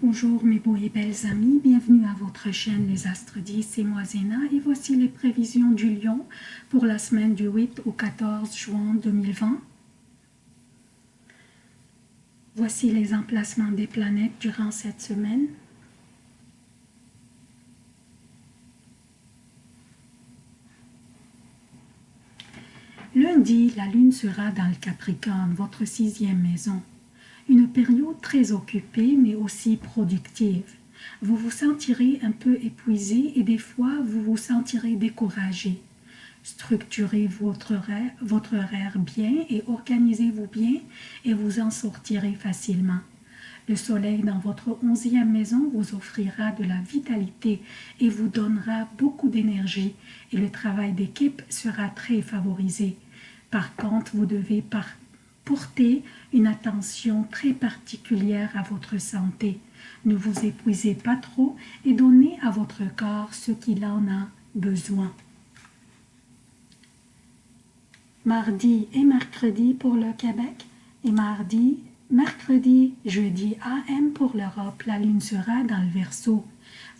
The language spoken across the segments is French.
Bonjour mes beaux et belles amis, bienvenue à votre chaîne Les Astres 10, c'est moi Zéna et voici les prévisions du Lion pour la semaine du 8 au 14 juin 2020. Voici les emplacements des planètes durant cette semaine. Lundi, la lune sera dans le Capricorne, votre sixième maison une période très occupée mais aussi productive. Vous vous sentirez un peu épuisé et des fois vous vous sentirez découragé. Structurez votre horaire, votre horaire bien et organisez-vous bien et vous en sortirez facilement. Le soleil dans votre onzième maison vous offrira de la vitalité et vous donnera beaucoup d'énergie et le travail d'équipe sera très favorisé. Par contre, vous devez par Portez une attention très particulière à votre santé. Ne vous épuisez pas trop et donnez à votre corps ce qu'il en a besoin. Mardi et mercredi pour le Québec et mardi, mercredi, jeudi AM pour l'Europe. La lune sera dans le Verseau,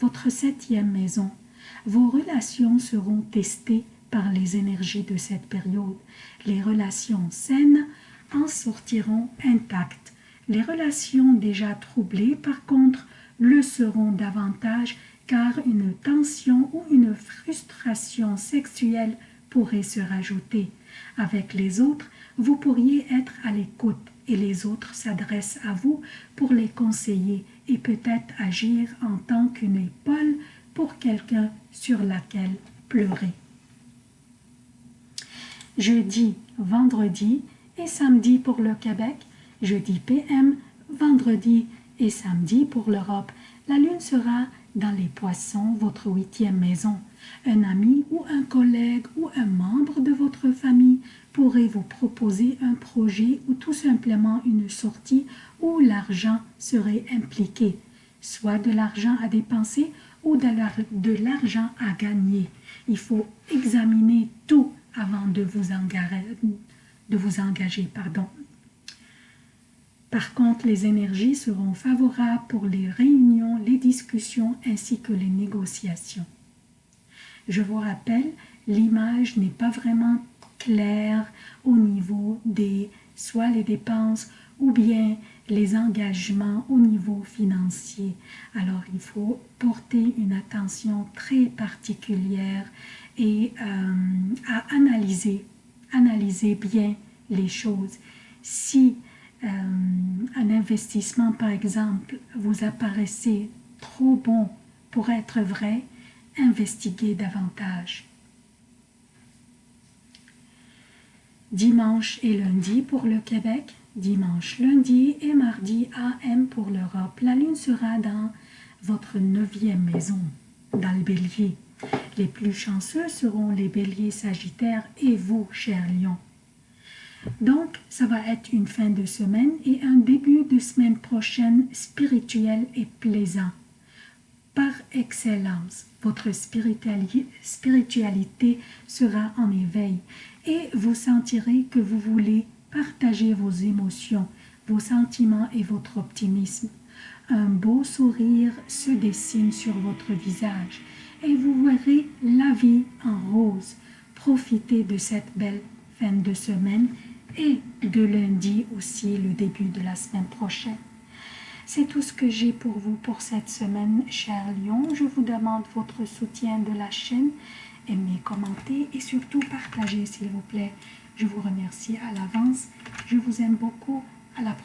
votre septième maison. Vos relations seront testées par les énergies de cette période. Les relations saines en sortiront intactes. Les relations déjà troublées, par contre, le seront davantage car une tension ou une frustration sexuelle pourrait se rajouter. Avec les autres, vous pourriez être à l'écoute et les autres s'adressent à vous pour les conseiller et peut-être agir en tant qu'une épaule pour quelqu'un sur laquelle pleurer. Jeudi, vendredi, et samedi pour le Québec, jeudi PM, vendredi et samedi pour l'Europe. La lune sera dans les poissons, votre huitième maison. Un ami ou un collègue ou un membre de votre famille pourrait vous proposer un projet ou tout simplement une sortie où l'argent serait impliqué, soit de l'argent à dépenser ou de l'argent à gagner. Il faut examiner tout avant de vous engager de vous engager. Pardon. Par contre, les énergies seront favorables pour les réunions, les discussions ainsi que les négociations. Je vous rappelle, l'image n'est pas vraiment claire au niveau des soit les dépenses ou bien les engagements au niveau financier. Alors, il faut porter une attention très particulière et euh, à analyser analysez bien les choses. Si euh, un investissement, par exemple, vous apparaissait trop bon pour être vrai, investiguez davantage. Dimanche et lundi pour le Québec, dimanche, lundi et mardi AM pour l'Europe. La lune sera dans votre neuvième maison, dans le bélier. Les plus chanceux seront les béliers sagittaires et vous, chers lions. Donc, ça va être une fin de semaine et un début de semaine prochaine spirituel et plaisant. Par excellence, votre spiritualité sera en éveil et vous sentirez que vous voulez partager vos émotions, vos sentiments et votre optimisme. Un beau sourire se dessine sur votre visage et vous verrez la vie en rose. Profitez de cette belle fin de semaine et de lundi aussi, le début de la semaine prochaine. C'est tout ce que j'ai pour vous pour cette semaine, cher Lyon. Je vous demande votre soutien de la chaîne. Aimez, commentez et surtout partagez, s'il vous plaît. Je vous remercie à l'avance. Je vous aime beaucoup. À la prochaine.